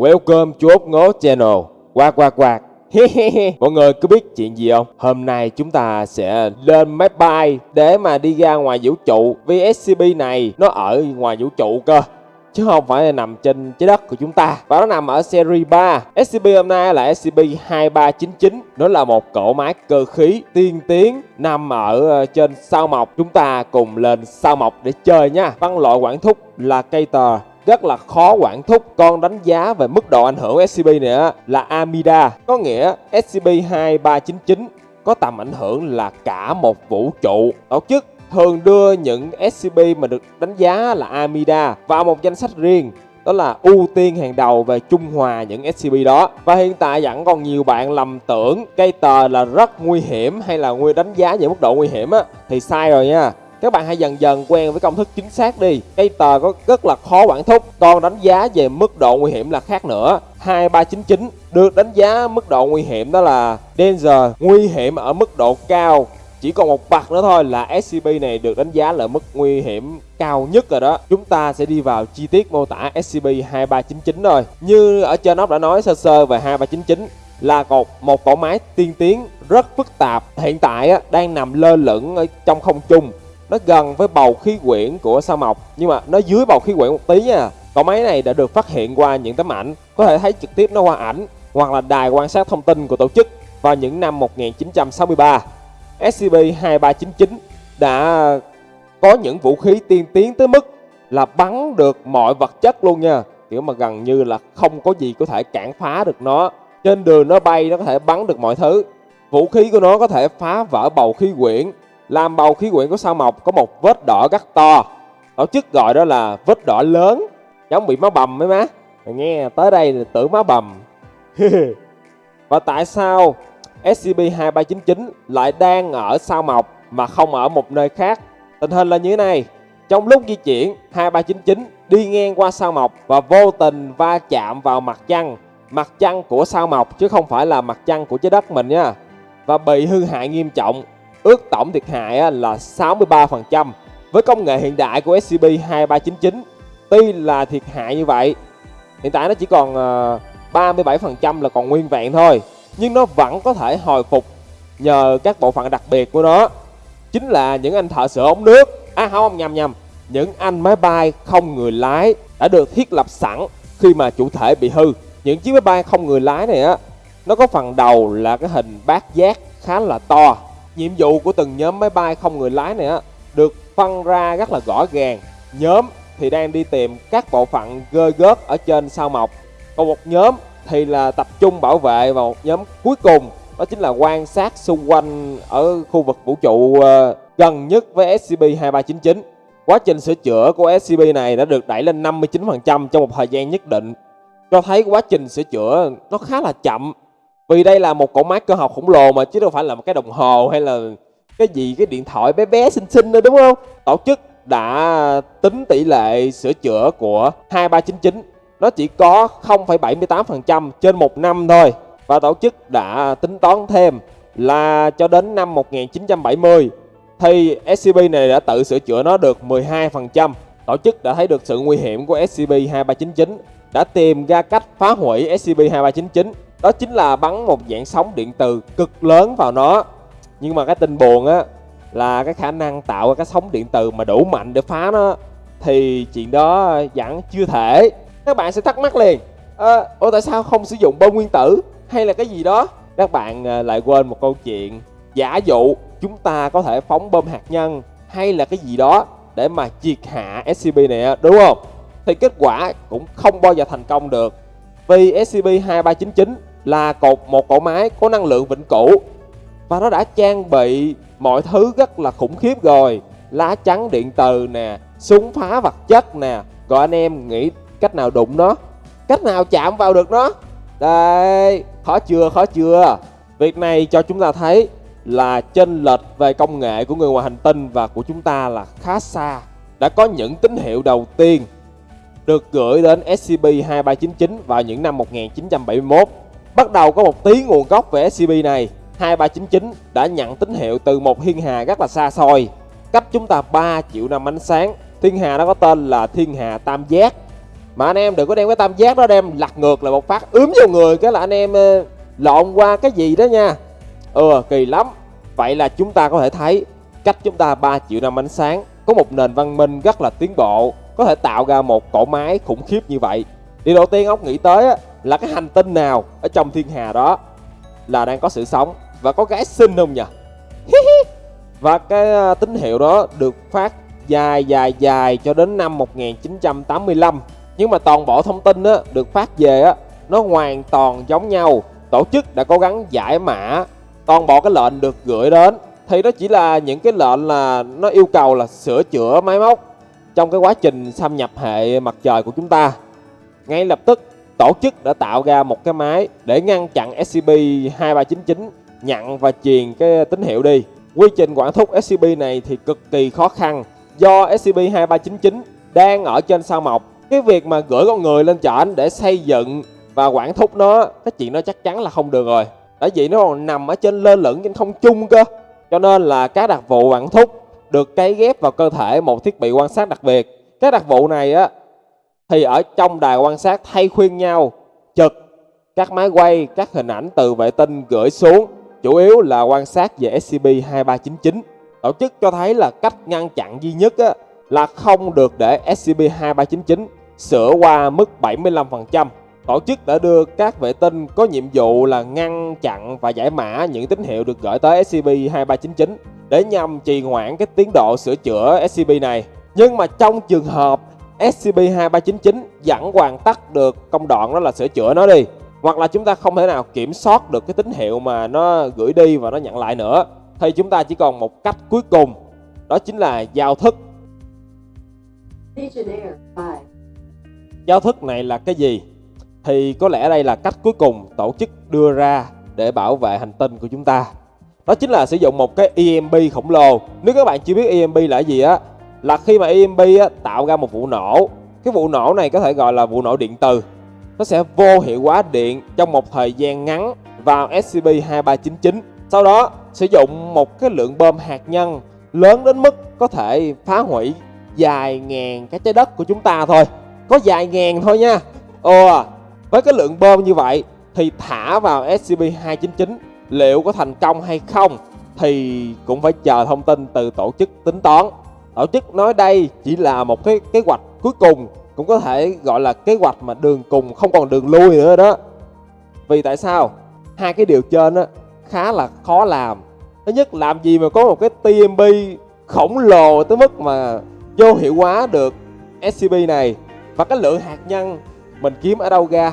Welcome chú út ngố channel. Quạt quạt quạt Mọi người có biết chuyện gì không? Hôm nay chúng ta sẽ lên máy bay để mà đi ra ngoài vũ trụ. Vì SCP này, nó ở ngoài vũ trụ cơ. Chứ không phải là nằm trên trái đất của chúng ta. Và nó nằm ở series 3 SCP hôm nay là SCP-2399 Nó là một cỗ máy cơ khí tiên tiến, Nằm ở ờ, trên sao mộc Chúng ta cùng lên sao mộc để chơi nha. Văn loại quản thúc là cây tờ rất là khó quản thúc. Con đánh giá về mức độ ảnh hưởng của SCP này á, là Amida. Có nghĩa SCP-2399 có tầm ảnh hưởng là cả một vũ trụ. Tổ chức thường đưa những SCP mà được đánh giá là Amida vào một danh sách riêng đó là ưu tiên hàng đầu về trung hòa những SCP đó. Và hiện tại vẫn còn nhiều bạn lầm tưởng cây tờ là rất nguy hiểm hay là nguy đánh giá về mức độ nguy hiểm á thì sai rồi nha các bạn hãy dần dần quen với công thức chính xác đi. Cây tờ có rất là khó quản thúc còn đánh giá về mức độ nguy hiểm là khác nữa. 2399 được đánh giá mức độ nguy hiểm đó là danger nguy hiểm ở mức độ cao. Chỉ còn một bậc nữa thôi là SCP này được đánh giá là mức nguy hiểm cao nhất rồi đó. Chúng ta sẽ đi vào chi tiết mô tả SCP-2399 rồi. Như ở trên ốc đã nói sơ sơ về 2399 là một, một cỗ máy tiên tiến rất phức tạp. Hiện tại đang nằm lơ lửng ở trong không trung nó gần với bầu khí quyển của sao mộc, nhưng mà nó dưới bầu khí quyển một tí nha. Cỗ máy này đã được phát hiện qua những tấm ảnh, có thể thấy trực tiếp nó qua ảnh, hoặc là đài quan sát thông tin của tổ chức vào những năm 1963 SCP-2399 đã có những vũ khí tiên tiến tới mức là bắn được mọi vật chất luôn nha. Kiểu mà gần như là không có gì có thể cản phá được nó. Trên đường nó bay, nó có thể bắn được mọi thứ. Vũ khí của nó có thể phá vỡ bầu khí quyển làm bầu khí quyển của sao mộc có một vết đỏ rất to. Tổ chức gọi đó là vết đỏ lớn. Giống bị máu bầm mấy má. Nghe, tới đây là tưởng máu bầm. Và tại sao SCP-2399 lại đang ở sao mộc mà không ở một nơi khác? Tình hình là như thế này. Trong lúc di chuyển 2399 đi ngang qua sao mộc và vô tình va chạm vào mặt trăng. Mặt trăng của sao mộc chứ không phải là mặt trăng của trái đất mình nha. Và bị hư hại nghiêm trọng ước tổng thiệt hại là 63%. Với công nghệ hiện đại của SCP-2399, tuy là thiệt hại như vậy, hiện tại nó chỉ còn ờ, 37% là còn nguyên vẹn thôi, nhưng nó vẫn có thể hồi phục nhờ các bộ phận đặc biệt của nó. Chính là những anh thợ sửa ống nước, à không nhầm nhầm, những anh máy bay không người lái đã được thiết lập sẵn khi mà chủ thể bị hư. Những chiếc máy bay không người lái này á, nó có phần đầu là cái hình bát giác khá là to nhiệm vụ của từng nhóm máy bay không người lái này á, được phân ra rất là rõ ràng. Nhóm thì đang đi tìm các bộ phận gơ gớt ở trên sao mộc. Còn một nhóm thì là tập trung bảo vệ và một nhóm cuối cùng, đó chính là quan sát xung quanh ở khu vực vũ trụ ờ, gần nhất với SCP-2399 quá trình sửa chữa của SCP này đã được đẩy lên 59% trong một thời gian nhất định. Cho thấy quá trình sửa chữa nó khá là chậm vì đây là một cỗ máy cơ học khổng lồ mà chứ đâu phải là một cái đồng hồ hay là cái gì cái điện thoại bé bé xinh xinh nữa đúng không? Tổ chức đã tính tỷ lệ sửa chữa của 2399 nó chỉ có 0,78% trên một năm thôi. Và tổ chức đã tính toán thêm là cho đến năm 1970 thì SCP này đã tự sửa chữa nó được 12%. Tổ chức đã thấy được sự nguy hiểm của SCP-2399 đã tìm ra cách phá hủy SCP-2399 đó chính là bắn một dạng sóng điện từ cực lớn vào nó. Nhưng mà cái tin buồn á là cái khả năng tạo ra cái sóng điện từ mà đủ mạnh để phá nó thì chuyện đó vẫn chưa thể. Các bạn sẽ thắc mắc liền. À, ủa tại sao không sử dụng bom nguyên tử hay là cái gì đó? Các bạn ờ, lại quên một câu chuyện. Giả dụ chúng ta có thể phóng bom hạt nhân hay là cái gì đó để mà triệt hạ SCP này đúng không? Thì kết quả cũng không bao giờ thành công được. Vì SCP-2399 là cột một cỗ máy có năng lượng vĩnh cửu. Và nó đã trang bị mọi thứ rất là khủng khiếp rồi. Lá chắn điện từ nè, súng phá vật chất nè. Rồi anh em nghĩ cách nào đụng nó? Cách nào chạm vào được nó? Đây, khó chưa khó chưa? Việc này cho chúng ta thấy là chênh lệch về công nghệ của người ngoài hành tinh và của chúng ta là khá xa. Đã có những tín hiệu đầu tiên được gửi đến SCP-2399 vào những năm 1971 Bắt đầu có một tí nguồn gốc về SCP này 2399 đã nhận tín hiệu từ một thiên hà rất là xa xôi. Cách chúng ta 3 triệu năm ánh sáng, Thiên hà đó có tên là thiên hà Tam Giác. Mà anh em đừng có đem cái tam giác đó đem lật ngược lại một phát, ướm vô người cái là anh em ờ, lộn qua cái gì đó nha. Ừ kỳ lắm. Vậy là chúng ta có thể thấy cách chúng ta 3 triệu năm ánh sáng có một nền văn minh rất là tiến bộ có thể tạo ra một cỗ máy khủng khiếp như vậy. Điều đầu tiên ông nghĩ tới á, là cái hành tinh nào ở trong thiên hà đó là đang có sự sống và có gái xinh không nhỉ? Và cái ờ, tín hiệu đó được phát dài dài dài cho đến năm 1985 nhưng mà toàn bộ thông tin á, được phát về á, nó hoàn toàn giống nhau. Tổ chức đã cố gắng giải mã toàn bộ cái lệnh được gửi đến. Thì đó chỉ là những cái lệnh là nó yêu cầu là sửa chữa máy móc trong cái quá trình xâm nhập hệ mặt trời của chúng ta, ngay lập tức tổ chức đã tạo ra một cái máy để ngăn chặn SCP-2399 nhận và truyền cái tín hiệu đi. Quy trình quản thúc SCP này thì cực kỳ khó khăn, do SCP-2399 đang ở trên sao mộc. Cái việc mà gửi con người lên trển để xây dựng và quản thúc nó, cái chuyện đó chắc chắn là không được rồi. Tại vì nó còn nằm ở trên lơ lửng trên không trung cơ, cho nên là các đặc vụ quản thúc được cấy ghép vào cơ thể một thiết bị quan sát đặc biệt các đặc vụ này á thì ở trong đài quan sát thay khuyên nhau trực các máy quay các hình ảnh từ vệ tinh gửi xuống chủ yếu là quan sát về SCP-2399 tổ chức cho thấy là cách ngăn chặn duy nhất á, là không được để SCP-2399 sửa qua mức 75%. Tổ chức đã đưa các vệ tinh có nhiệm vụ là ngăn chặn và giải mã những tín hiệu được gửi tới SCP-2399 để nhằm trì hoãn cái tiến độ sửa chữa SCP này. Nhưng mà trong trường hợp SCP-2399 vẫn hoàn tất được công đoạn đó là sửa chữa nó đi hoặc là chúng ta không thể nào kiểm soát được cái tín hiệu mà nó gửi đi và nó nhận lại nữa thì chúng ta chỉ còn một cách cuối cùng đó chính là giao thức. Giao thức này là cái gì thì có lẽ đây là cách cuối cùng tổ chức đưa ra để bảo vệ hành tinh của chúng ta. Đó chính là sử dụng một cái EMP khổng lồ. Nếu các bạn chưa biết EMP là gì á là khi mà EMP á, tạo ra một vụ nổ. Cái vụ nổ này có thể gọi là vụ nổ điện từ. Nó sẽ vô hiệu hóa điện trong một thời gian ngắn vào SCP-2399 sau đó sử dụng một cái lượng bom hạt nhân lớn đến mức có thể phá hủy vài ngàn cái trái đất của chúng ta thôi. Có vài ngàn thôi nha. Ồ à, với cái lượng bơm như vậy thì thả vào SCP-299 liệu có thành công hay không thì cũng phải chờ thông tin từ tổ chức tính toán. Tổ chức nói đây chỉ là một cái kế hoạch cuối cùng, cũng có thể gọi là kế hoạch mà đường cùng không còn đường lui nữa đó. Vì tại sao? Hai cái điều trên á, khá là khó làm. Thứ nhất, làm gì mà có một cái TMB khổng lồ tới mức mà vô hiệu hóa được SCP này? Và cái lượng hạt nhân mình kiếm ở đâu ra?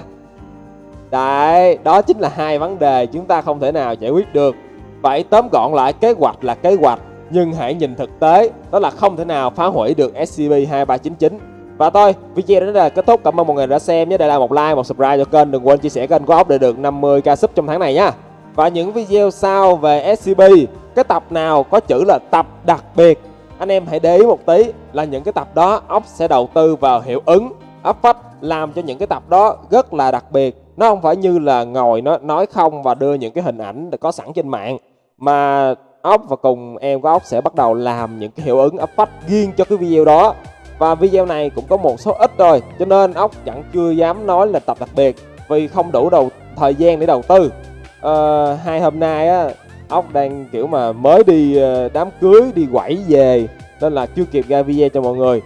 Đấy, đó chính là hai vấn đề chúng ta không thể nào giải quyết được. Vậy tóm gọn lại kế hoạch là kế hoạch Nhưng hãy nhìn thực tế Đó là không thể nào phá hủy được SCP-2399 Và thôi, video đến đây là kết thúc. Cảm ơn mọi người đã xem nhé. Để lại một like, một subscribe cho kênh. Đừng quên chia sẻ kênh của ốc để được 50k sub trong tháng này nha Và những video sau về SCP Cái tập nào có chữ là tập đặc biệt? Anh em hãy để ý một tí Là những cái tập đó ốc sẽ đầu tư vào hiệu ứng. Upfast làm cho những cái tập đó rất là đặc biệt. Nó không phải như là ngồi nó nói không và đưa những cái hình ảnh có sẵn trên mạng mà ốc và cùng em của ốc sẽ bắt đầu làm những cái hiệu ứng effect riêng cho cái video đó. Và video này cũng có một số ít rồi, cho nên ốc chẳng chưa dám nói là tập đặc biệt vì không đủ đầu thời gian để đầu tư. À, hai hôm nay á ốc đang kiểu mà mới đi ờ, đám cưới đi quẩy về nên là chưa kịp ra video cho mọi người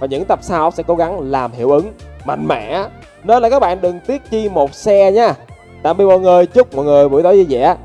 và những tập sau sẽ cố gắng làm hiệu ứng mạnh mẽ. Nên là các bạn đừng tiếc chi một xe nha. Tạm biệt mọi người, chúc mọi người buổi tối vui vẻ.